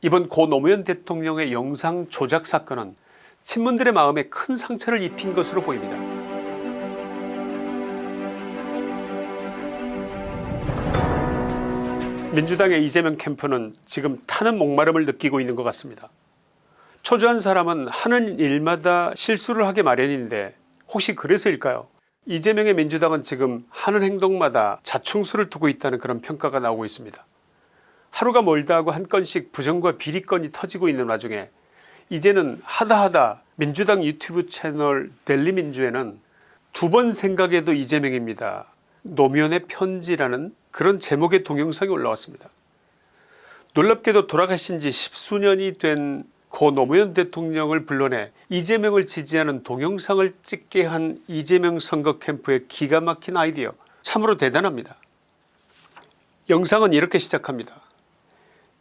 이번 고 노무현 대통령의 영상 조작 사건은 친문들의 마음에 큰 상처를 입힌 것으로 보입니다. 민주당의 이재명 캠프는 지금 타는 목마름을 느끼고 있는 것 같습니다. 초조한 사람은 하는 일마다 실수를 하게 마련인데 혹시 그래서일까요 이재명의 민주당은 지금 하는 행동마다 자충수를 두고 있다는 그런 평가가 나오고 있습니다. 하루가 멀다 하고 한 건씩 부정과 비리건이 터지고 있는 와중에 이제는 하다하다 민주당 유튜브 채널 델리민주에는 두 번 생각해도 이재명입니다. 노무현의 편지라는 그런 제목의 동영상이 올라왔습니다. 놀랍게도 돌아가신 지 십수년이 된 고 노무현 대통령을 불러내 이재명을 지지하는 동영상을 찍게 한 이재명 선거 캠프의 기가 막힌 아이디어 참으로 대단합니다. 영상은 이렇게 시작합니다.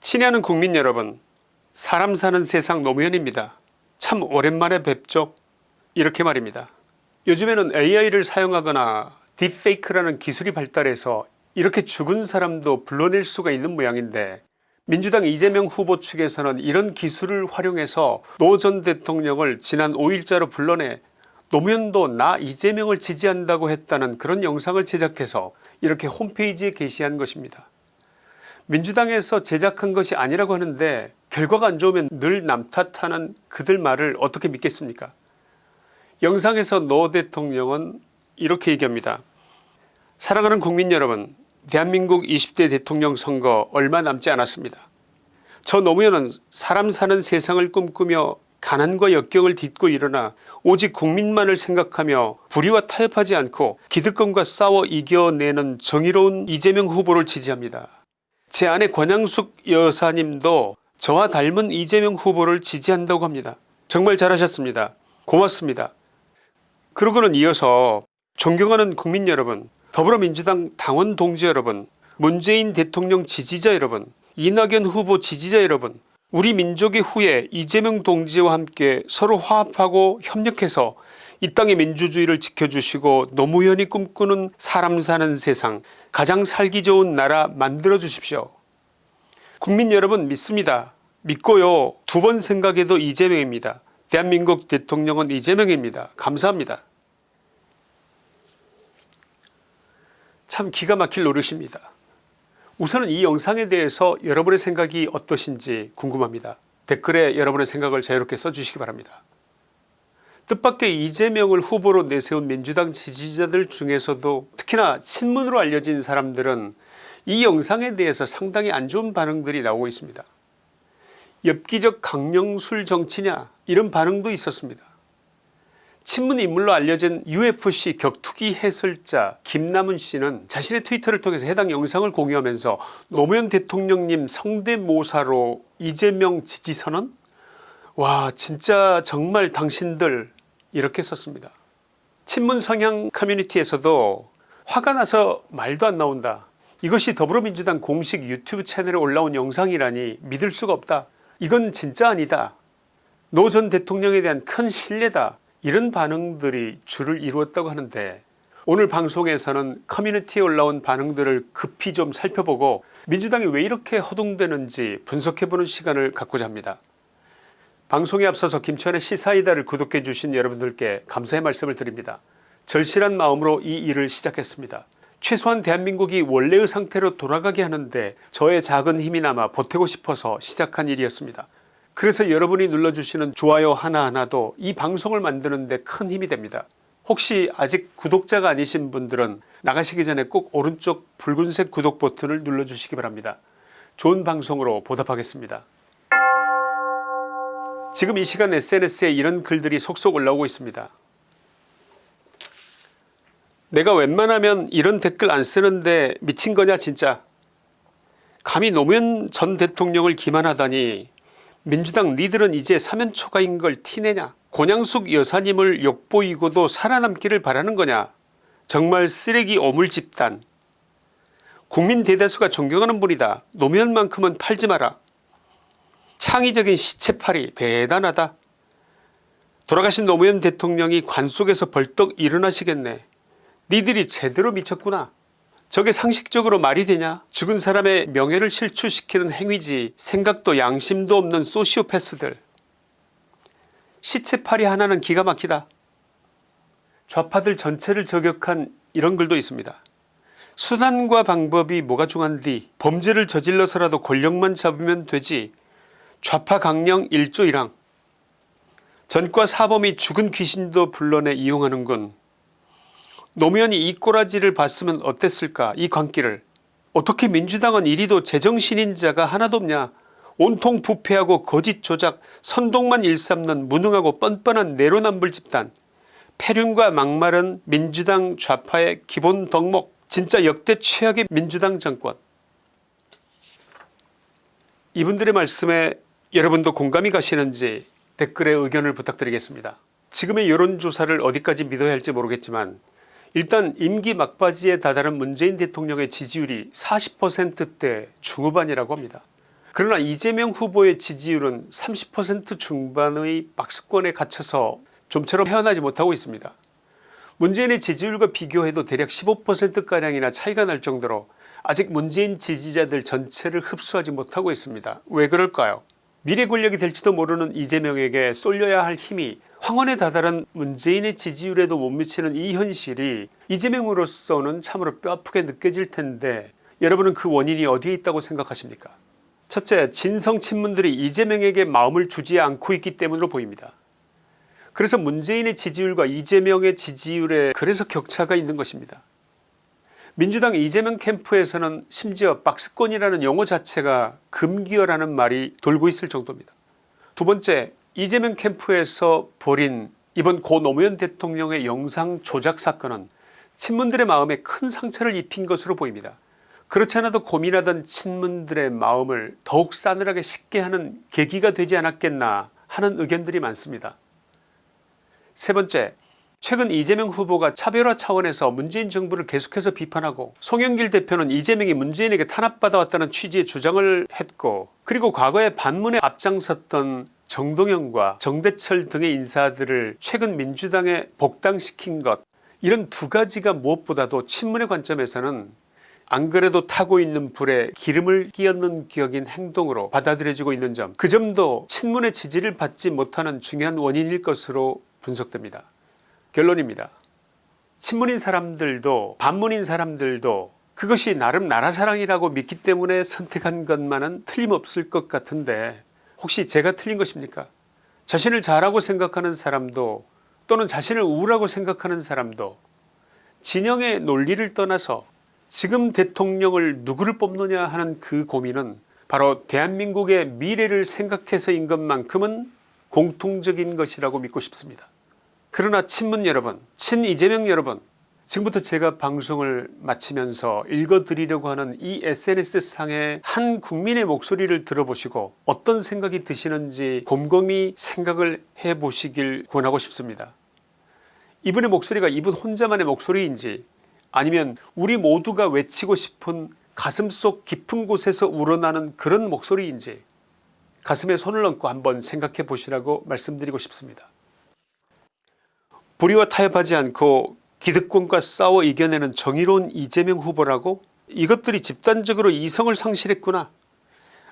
친애하는 국민 여러분 사람 사는 세상 노무현입니다. 참 오랜만에 뵙죠 이렇게 말입니다. 요즘에는 AI를 사용하거나 딥페이크라는 기술이 발달해서 이렇게 죽은 사람도 불러낼 수가 있는 모양인데 민주당 이재명 후보 측에서는 이런 기술을 활용해서 노 전 대통령을 지난 5일자로 불러내 노무현도 나 이재명을 지지한다고 했다는 그런 영상을 제작해서 이렇게 홈페이지에 게시한 것입니다. 민주당에서 제작한 것이 아니라고 하는데 결과가 안 좋으면 늘 남 탓하는 그들 말을 어떻게 믿겠습니까 영상에서 노 대통령은 이렇게 얘기합니다. 사랑하는 국민 여러분 대한민국 20대 대통령 선거 얼마 남지 않았습니다. 저 노무현은 사람 사는 세상을 꿈꾸며 가난과 역경을 딛고 일어나 오직 국민만을 생각하며 불의와 타협하지 않고 기득권과 싸워 이겨내는 정의로운 이재명 후보를 지지합니다. 제 아내 권양숙 여사님도 저와 닮은 이재명 후보를 지지한다고 합니다. 정말 잘하셨습니다. 고맙습니다. 그러고는 이어서 존경하는 국민 여러분 더불어민주당 당원 동지 여러분 문재인 대통령 지지자 여러분 이낙연 후보 지지자 여러분 우리 민족의 후예 이재명 동지와 함께 서로 화합하고 협력해서 이 땅의 민주주의를 지켜주시고 노무현이 꿈꾸는 사람 사는 세상 가장 살기 좋은 나라 만들어 주십시오. 국민 여러분 믿습니다. 믿고요 두 번 생각해도 이재명입니다. 대한민국 대통령은 이재명입니다. 감사합니다. 참 기가 막힐 노릇입니다. 우선은 이 영상에 대해서 여러분의 생각이 어떠신지 궁금합니다. 댓글에 여러분의 생각을 자유롭게 써주시기 바랍니다. 뜻밖의 이재명을 후보로 내세운 민주당 지지자들 중에서도 특히나 친문으로 알려진 사람들은 이 영상에 대해서 상당히 안 좋은 반응들이 나오고 있습니다. 엽기적 강령술 정치냐 이런 반응도 있었습니다. 친문 인물로 알려진 UFC 격투기 해설자 김남은 씨는 자신의 트위터를 통해서 해당 영상을 공유하면서 노무현 대통령님 성대모사로 이재명 지지선언? 와 진짜 정말 당신들 이렇게 썼습니다. 친문 성향 커뮤니티에서도 화가 나서 말도 안 나온다. 이것이 더불어민주당 공식 유튜브 채널에 올라온 영상이라니 믿을 수가 없다. 이건 진짜 아니다. 노 전 대통령에 대한 큰 신뢰다. 이런 반응들이 주를 이루었다고 하는데 오늘 방송에서는 커뮤니티에 올라온 반응들을 급히 좀 살펴보고 민주당이 왜 이렇게 허둥대는지 분석해보는 시간을 갖고자 합니다. 방송에 앞서서 김천의 시사이다를 구독해 주신 여러분들께 감사의 말씀을 드립니다. 절실한 마음으로 이 일을 시작했습니다. 최소한 대한민국이 원래의 상태로 돌아가게 하는데 저의 작은 힘이나마 보태고 싶어서 시작한 일이었습니다. 그래서 여러분이 눌러주시는 좋아요 하나하나도 이 방송을 만드는 데 큰 힘이 됩니다. 혹시 아직 구독자가 아니신 분들은 나가시기 전에 꼭 오른쪽 붉은색 구독 버튼을 눌러주시기 바랍니다. 좋은 방송으로 보답하겠습니다. 지금 이 시간 SNS에 이런 글들이 속속 올라오고 있습니다. 내가 웬만하면 이런 댓글 안 쓰는데 미친 거냐 진짜? 감히 노무현 전 대통령을 기만하다니 민주당 니들은 이제 사면초가인 걸 티내냐? 권양숙 여사님을 욕보이고도 살아남기를 바라는 거냐? 정말 쓰레기 오물 집단. 국민 대다수가 존경하는 분이다. 노무현만큼은 팔지 마라 창의적인 시체팔이 대단하다. 돌아가신 노무현 대통령이 관 속에서 벌떡 일어나시겠네. 니들이 제대로 미쳤구나. 저게 상식적으로 말이 되냐? 죽은 사람의 명예를 실추시키는 행위지 생각도 양심도 없는 소시오패스들. 시체팔이 하나는 기가 막히다. 좌파들 전체를 저격한 이런 글도 있습니다. 수단과 방법이 뭐가 중한디? 범죄를 저질러서라도 권력만 잡으면 되지 좌파 강령 1조 1항. 전과 사범이 죽은 귀신도 불러내 이용하는군 노무현이 이 꼬라지를 봤으면 어땠을까? 이 광기를. 어떻게 민주당은 이리도 제정신인 자가 하나도 없냐? 온통 부패하고 거짓 조작 선동만 일삼는 무능하고 뻔뻔한 내로남불 집단. 폐륜과 막말은 민주당 좌파의 기본 덕목 진짜 역대 최악의 민주당 정권. 이분들의 말씀에 여러분도 공감이 가시는지 댓글에 의견을 부탁드리겠습니다. 지금의 여론조사를 어디까지 믿어야 할지 모르겠지만 일단 임기 막바지에 다다른 문재인 대통령의 지지율이 40%대 중후반이라고 합니다. 그러나 이재명 후보의 지지율은 30% 중반의 박스권에 갇혀서 좀처럼 헤어나지 못하고 있습니다. 문재인의 지지율과 비교해도 대략 15%가량이나 차이가 날 정도로 아직 문재인 지지자들 전체를 흡수하지 못하고 있습니다. 왜 그럴까요 미래 권력이 될지도 모르는 이재명에게 쏠려야 할 힘이 황혼에 다다른 문재인의 지지율에도 못 미치는 이 현실이 이재명으로서는 참으로 뼈아프게 느껴질 텐데 여러분은 그 원인이 어디에 있다고 생각하십니까 첫째 진성 친문들이 이재명에게 마음을 주지 않고 있기 때문으로 보입니다. 그래서 문재인의 지지율과 이재명의 지지율에 그래서 격차가 있는 것입니다. 민주당 이재명 캠프에서는 심지어 박스권이라는 용어 자체가 금기어라는 말이 돌고 있을 정도입니다. 두 번째 이재명 캠프에서 벌인 이번 고 노무현 대통령의 영상 조작 사건은 친문들의 마음에 큰 상처를 입힌 것으로 보입니다. 그렇지 않아도 고민하던 친문들의 마음을 더욱 싸늘하게 식게 하는 계기가 되지 않았겠나 하는 의견들이 많습니다. 세 번째 최근 이재명 후보가 차별화 차원에서 문재인 정부를 계속해서 비판하고 송영길 대표는 이재명이 문재인에게 탄압받아왔다는 취지의 주장을 했고 그리고 과거에 반문에 앞장섰던 정동영과 정대철 등의 인사들을 최근 민주당에 복당시킨 것 이런 두 가지가 무엇보다도 친문의 관점에서는 안 그래도 타고 있는 불에 기름을 끼얹는 격인 행동으로 받아들여지고 있는 점 그 점도 친문의 지지를 받지 못하는 중요한 원인일 것으로 분석됩니다. 결론입니다. 친문인 사람들도 반문인 사람들도 그것이 나름 나라사랑이라고 믿기 때문에 선택한 것만은 틀림없을 것 같은데 혹시 제가 틀린 것입니까 자신을 잘하고 생각하는 사람도 또는 자신을 우울하고 생각하는 사람도 진영의 논리를 떠나서 지금 대통령을 누구를 뽑느냐 하는 그 고민은 바로 대한민국의 미래를 생각해서인 것만큼은 공통적인 것이라고 믿고 싶습니다. 그러나 친문 여러분 친 이재명 여러분 지금부터 제가 방송을 마치면서 읽어드리려고 하는 이 sns상의 한 국민의 목소리를 들어보시고 어떤 생각이 드시는지 곰곰이 생각을 해보시길 권하고 싶습니다. 이분의 목소리가 이분 혼자만의 목소리인지 아니면 우리 모두가 외치고 싶은 가슴속 깊은 곳에서 우러나는 그런 목소리인지 가슴에 손을 얹고 한번 생각해 보시라고 말씀드리고 싶습니다. 불의와 타협하지 않고 기득권과 싸워 이겨내는 정의로운 이재명 후보라고? 이것들이 집단적으로 이성을 상실했구나.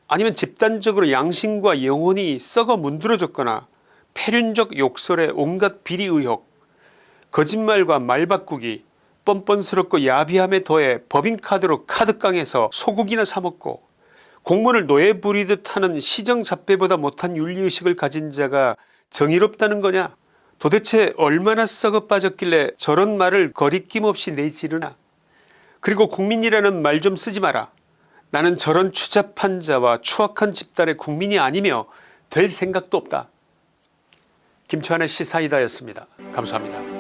아니면 집단적으로 양심과 영혼이 썩어 문드러졌거나 폐륜적 욕설에 온갖 비리 의혹 거짓말과 말바꾸기 뻔뻔스럽고 야비함에 더해 법인카드로 카드깡에서 소고기나 사먹고 공무원을 노예 부리듯 하는 시정잡배보다 못한 윤리의식을 가진 자가 정의롭다는 거냐 도대체 얼마나 썩어 빠졌길래 저런 말을 거리낌 없이 내지르나? 그리고 국민이라는 말 좀 쓰지 마라. 나는 저런 추잡한 자와 추악한 집단의 국민이 아니며 될 생각도 없다. 김치환의 시사이다였습니다. 감사합니다